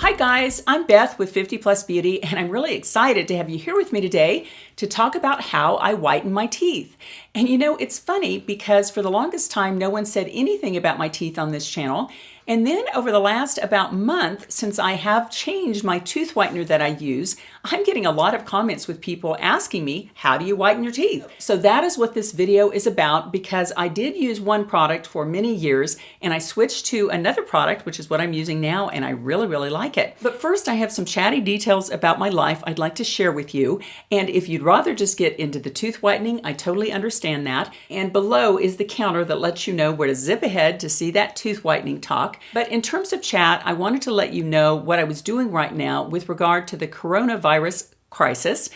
Hi guys, I'm Beth with 50 Plus Beauty and I'm really excited to have you here with me today to talk about how I whiten my teeth. And you know, it's funny because for the longest time no one said anything about my teeth on this channel and then over the last about month, since I have changed my tooth whitener that I use, I'm getting a lot of comments with people asking me, how do you whiten your teeth? So that is what this video is about because I did use one product for many years and I switched to another product, which is what I'm using now, and I really, really like it. But first I have some chatty details about my life I'd like to share with you. And if you'd rather just get into the tooth whitening, I totally understand that. And below is the counter that lets you know where to zip ahead to see that tooth whitening talk. But in terms of chat, I wanted to let you know what I was doing right now with regard to the coronavirus crisis.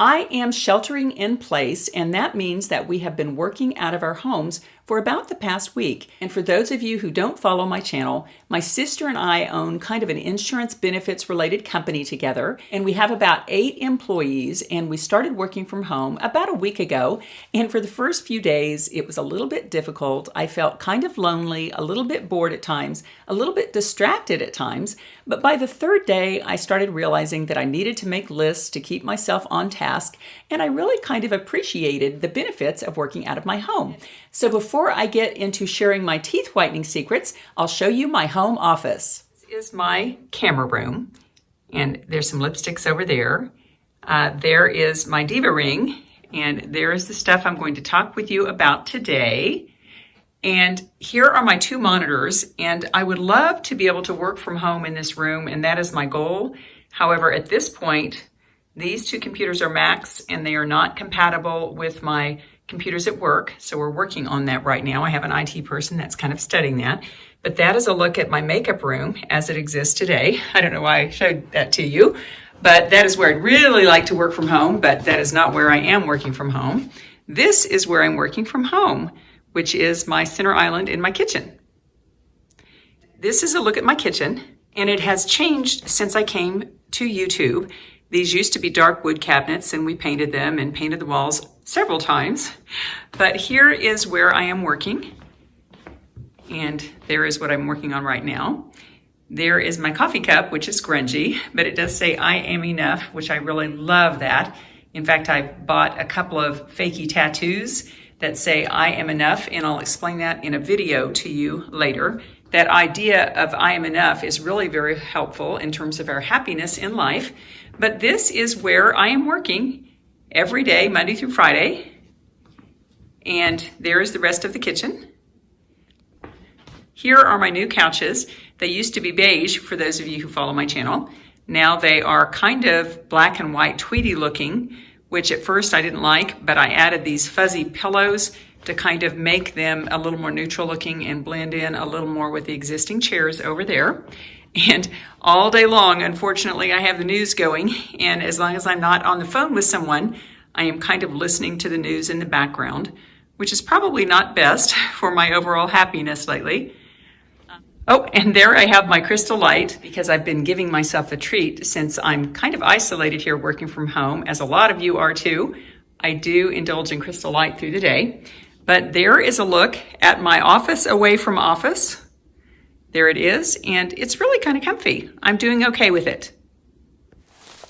I am sheltering in place, and that means that we have been working out of our homes for about the past week. And for those of you who don't follow my channel, my sister and I own kind of an insurance benefits related company together, and we have about eight employees, and we started working from home about a week ago. And for the first few days, it was a little bit difficult. I felt kind of lonely, a little bit bored at times, a little bit distracted at times. But by the third day, I started realizing that I needed to make lists to keep myself on task, and I really kind of appreciated the benefits of working out of my home. So before I get into sharing my teeth whitening secrets, I'll show you my home office. This is my camera room, and there's some lipsticks over there. Uh, there is my Diva ring, and there is the stuff I'm going to talk with you about today. And here are my two monitors, and I would love to be able to work from home in this room, and that is my goal. However, at this point, these two computers are Macs, and they are not compatible with my computers at work. So we're working on that right now. I have an IT person that's kind of studying that. But that is a look at my makeup room as it exists today. I don't know why I showed that to you, but that is where I'd really like to work from home, but that is not where I am working from home. This is where I'm working from home, which is my center island in my kitchen. This is a look at my kitchen, and it has changed since I came to YouTube. These used to be dark wood cabinets and we painted them and painted the walls several times. But here is where I am working. And there is what I'm working on right now. There is my coffee cup, which is grungy, but it does say I am enough, which I really love that. In fact, I bought a couple of fakey tattoos that say I am enough, and I'll explain that in a video to you later. That idea of I am enough is really very helpful in terms of our happiness in life. But this is where I am working every day, Monday through Friday. And there is the rest of the kitchen. Here are my new couches. They used to be beige for those of you who follow my channel. Now they are kind of black and white tweedy looking, which at first I didn't like, but I added these fuzzy pillows to kind of make them a little more neutral looking and blend in a little more with the existing chairs over there. And all day long, unfortunately, I have the news going. And as long as I'm not on the phone with someone, I am kind of listening to the news in the background, which is probably not best for my overall happiness lately. Oh, and there I have my crystal light because I've been giving myself a treat since I'm kind of isolated here working from home, as a lot of you are too. I do indulge in crystal light through the day. But there is a look at my office away from office. There it is, and it's really kind of comfy. I'm doing okay with it.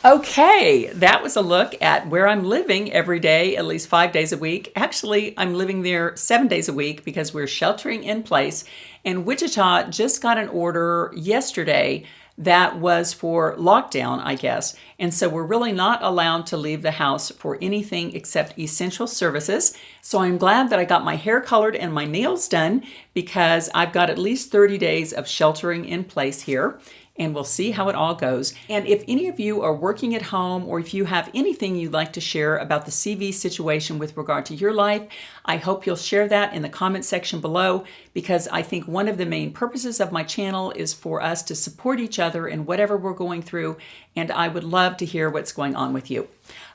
Okay, that was a look at where I'm living every day, at least five days a week. Actually, I'm living there seven days a week because we're sheltering in place. And Wichita just got an order yesterday that was for lockdown, I guess. And so we're really not allowed to leave the house for anything except essential services. So I'm glad that I got my hair colored and my nails done because I've got at least 30 days of sheltering in place here and we'll see how it all goes. And if any of you are working at home or if you have anything you'd like to share about the CV situation with regard to your life, I hope you'll share that in the comment section below because I think one of the main purposes of my channel is for us to support each other in whatever we're going through and I would love to hear what's going on with you.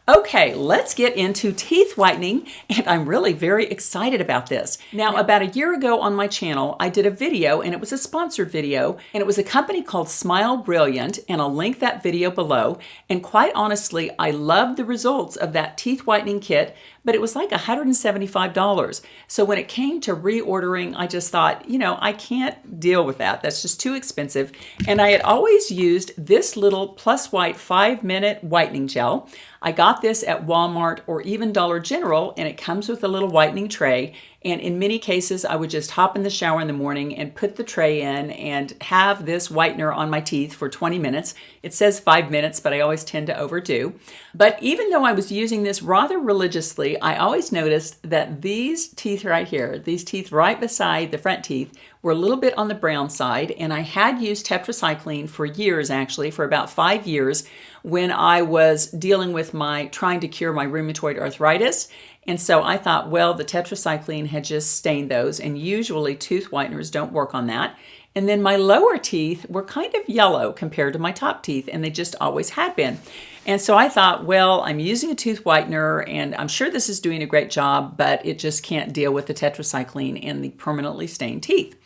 Okay, let's get into teeth whitening, and I'm really very excited about this. Now, about a year ago on my channel, I did a video, and it was a sponsored video, and it was a company called Smile Brilliant, and I'll link that video below. And quite honestly, I loved the results of that teeth whitening kit, but it was like $175 So when it came to reordering, I just thought, you know, I can't deal with that. That's just too expensive. And I had always used this little Plus White 5 minute whitening gel. I got this at Walmart or even Dollar General, and it comes with a little whitening tray. And in many cases, I would just hop in the shower in the morning and put the tray in and have this whitener on my teeth for 20 minutes. It says five minutes, but I always tend to overdo. But even though I was using this rather religiously, I always noticed that these teeth right here, these teeth right beside the front teeth, were a little bit on the brown side. And I had used tetracycline for years, actually, for about five years when I was dealing with my trying to cure my rheumatoid arthritis. And so I thought, well, the tetracycline had just stained those, and usually tooth whiteners don't work on that. And then my lower teeth were kind of yellow compared to my top teeth, and they just always had been. And so I thought, well, I'm using a tooth whitener, and I'm sure this is doing a great job, but it just can't deal with the tetracycline and the permanently stained teeth.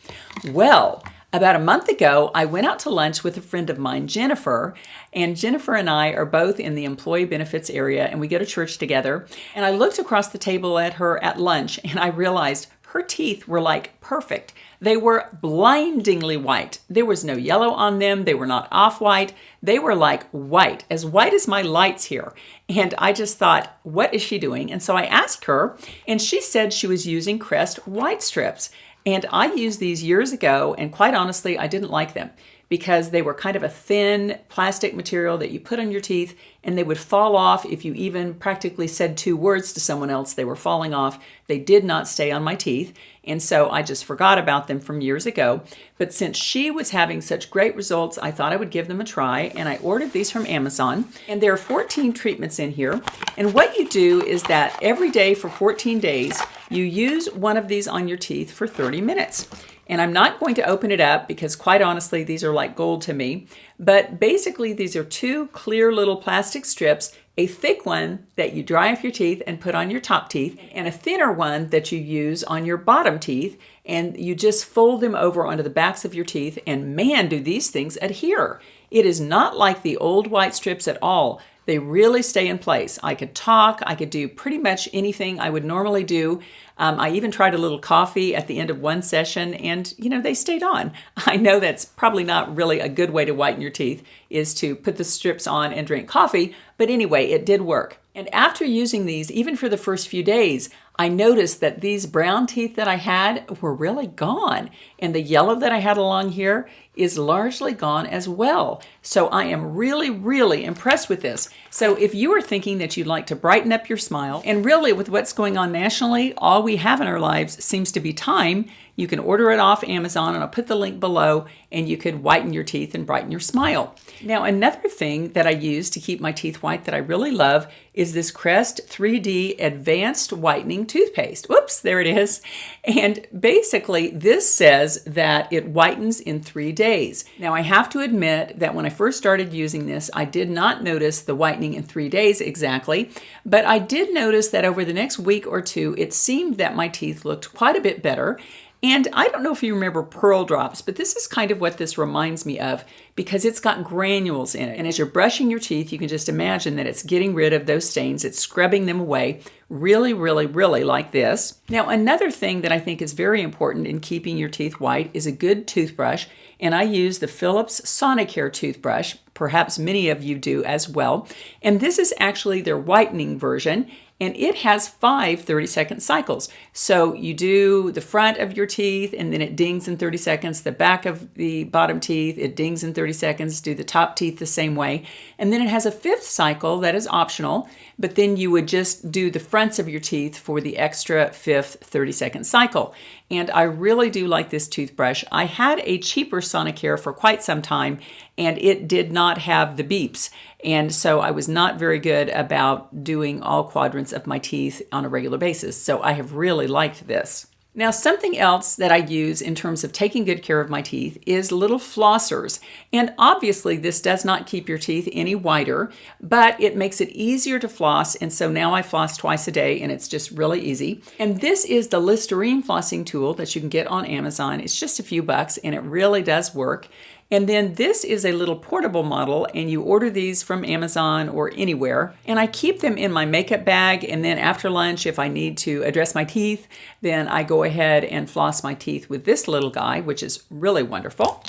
Well, about a month ago, I went out to lunch with a friend of mine, Jennifer, and Jennifer and I are both in the employee benefits area and we go to church together. And I looked across the table at her at lunch and I realized her teeth were like perfect. They were blindingly white. There was no yellow on them. They were not off white. They were like white, as white as my lights here. And I just thought, what is she doing? And so I asked her, and she said she was using Crest white strips. And I used these years ago, and quite honestly, I didn't like them because they were kind of a thin plastic material that you put on your teeth and they would fall off if you even practically said two words to someone else. They were falling off. They did not stay on my teeth. And so I just forgot about them from years ago. But since she was having such great results, I thought I would give them a try. And I ordered these from Amazon. And there are 14 treatments in here. And what you do is that every day for 14 days, you use one of these on your teeth for 30 minutes. And I'm not going to open it up because quite honestly, these are like gold to me. But basically, these are two clear little plastic strips, a thick one that you dry off your teeth and put on your top teeth, and a thinner one that you use on your bottom teeth. And you just fold them over onto the backs of your teeth, and man, do these things adhere. It is not like the old white strips at all. They really stay in place. I could talk, I could do pretty much anything I would normally do. Um, I even tried a little coffee at the end of one session and, you know, they stayed on. I know that's probably not really a good way to whiten your teeth is to put the strips on and drink coffee, but anyway, it did work. And after using these, even for the first few days, I noticed that these brown teeth that I had were really gone. And the yellow that I had along here is largely gone as well. So I am really, really impressed with this. So if you are thinking that you'd like to brighten up your smile, and really with what's going on nationally, all we have in our lives seems to be time, you can order it off Amazon and I'll put the link below and you could whiten your teeth and brighten your smile. Now, another thing that I use to keep my teeth white that I really love is this Crest 3D Advanced Whitening Toothpaste. Whoops, there it is. And basically, this says that it whitens in three days. Now, I have to admit that when I first started using this, I did not notice the whitening in three days exactly, but I did notice that over the next week or two, it seemed that my teeth looked quite a bit better. And I don't know if you remember Pearl Drops, but this is kind of what this reminds me of because it's got granules in it. And as you're brushing your teeth, you can just imagine that it's getting rid of those stains, it's scrubbing them away really, really, really like this. Now, another thing that I think is very important in keeping your teeth white is a good toothbrush. And I use the Philips Sonicare toothbrush. Perhaps many of you do as well. And this is actually their whitening version and it has five 30 second cycles. So you do the front of your teeth and then it dings in 30 seconds, the back of the bottom teeth, it dings in 30 seconds, do the top teeth the same way. And then it has a fifth cycle that is optional, but then you would just do the fronts of your teeth for the extra fifth 30 second cycle. And I really do like this toothbrush. I had a cheaper Sonicare for quite some time and it did not have the beeps. And so I was not very good about doing all quadrants of my teeth on a regular basis. So I have really liked this. Now, something else that I use in terms of taking good care of my teeth is little flossers. And obviously, this does not keep your teeth any whiter, but it makes it easier to floss. And so now I floss twice a day, and it's just really easy. And this is the Listerine flossing tool that you can get on Amazon. It's just a few bucks, and it really does work. And then this is a little portable model and you order these from Amazon or anywhere. And I keep them in my makeup bag and then after lunch, if I need to address my teeth, then I go ahead and floss my teeth with this little guy, which is really wonderful.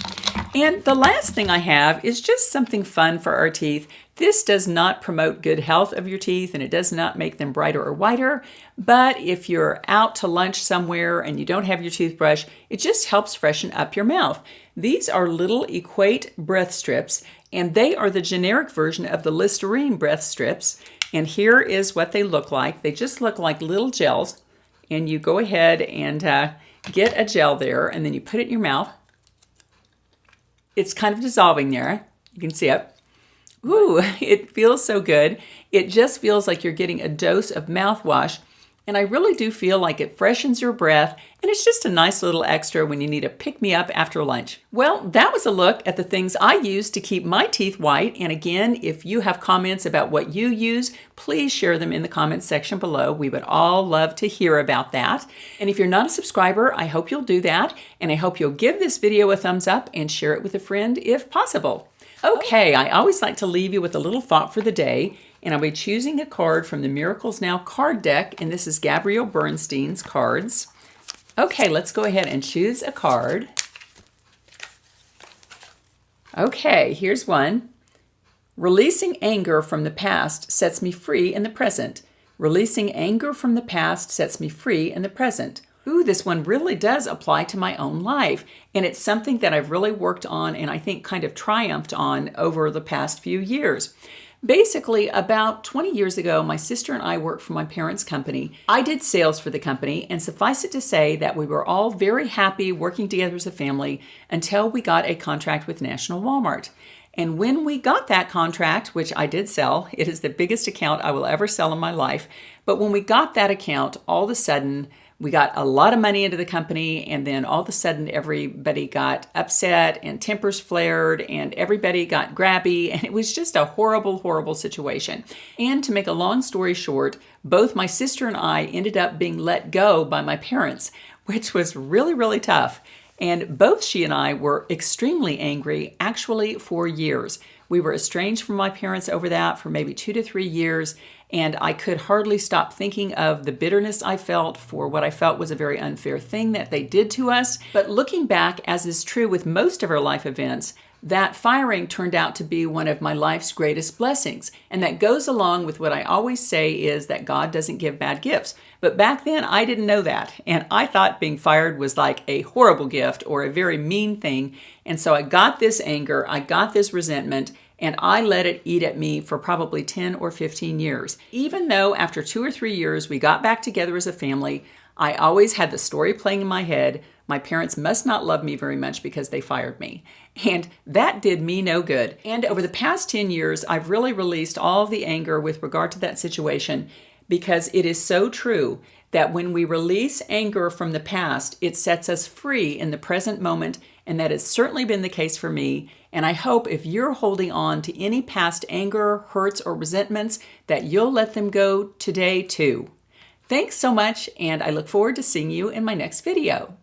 And the last thing I have is just something fun for our teeth. This does not promote good health of your teeth and it does not make them brighter or whiter, but if you're out to lunch somewhere and you don't have your toothbrush, it just helps freshen up your mouth. These are little Equate breath strips and they are the generic version of the Listerine breath strips. And here is what they look like. They just look like little gels and you go ahead and uh, get a gel there and then you put it in your mouth. It's kind of dissolving there. You can see it. Ooh, it feels so good. It just feels like you're getting a dose of mouthwash. And I really do feel like it freshens your breath and it's just a nice little extra when you need a pick me up after lunch. Well, that was a look at the things I use to keep my teeth white. And again, if you have comments about what you use, please share them in the comments section below. We would all love to hear about that. And if you're not a subscriber, I hope you'll do that. And I hope you'll give this video a thumbs up and share it with a friend if possible. Okay, I always like to leave you with a little thought for the day, and I'll be choosing a card from the Miracles Now card deck, and this is Gabrielle Bernstein's cards. Okay, let's go ahead and choose a card. Okay, here's one. Releasing anger from the past sets me free in the present. Releasing anger from the past sets me free in the present ooh, this one really does apply to my own life. And it's something that I've really worked on and I think kind of triumphed on over the past few years. Basically, about 20 years ago, my sister and I worked for my parents' company. I did sales for the company, and suffice it to say that we were all very happy working together as a family until we got a contract with National Walmart. And when we got that contract, which I did sell, it is the biggest account I will ever sell in my life. But when we got that account, all of a sudden, we got a lot of money into the company and then all of a sudden everybody got upset and tempers flared and everybody got grabby and it was just a horrible horrible situation. And to make a long story short both my sister and i ended up being let go by my parents which was really really tough. And both she and i were extremely angry actually for years we were estranged from my parents over that for maybe two to three years, and I could hardly stop thinking of the bitterness I felt for what I felt was a very unfair thing that they did to us. But looking back, as is true with most of our life events, that firing turned out to be one of my life's greatest blessings. And that goes along with what I always say is that God doesn't give bad gifts. But back then, I didn't know that. And I thought being fired was like a horrible gift or a very mean thing. And so I got this anger, I got this resentment, and I let it eat at me for probably 10 or 15 years. Even though after two or three years we got back together as a family, I always had the story playing in my head. My parents must not love me very much because they fired me. And that did me no good. And over the past 10 years, I've really released all the anger with regard to that situation because it is so true that when we release anger from the past, it sets us free in the present moment. And that has certainly been the case for me. And I hope if you're holding on to any past anger, hurts, or resentments, that you'll let them go today too. Thanks so much, and I look forward to seeing you in my next video.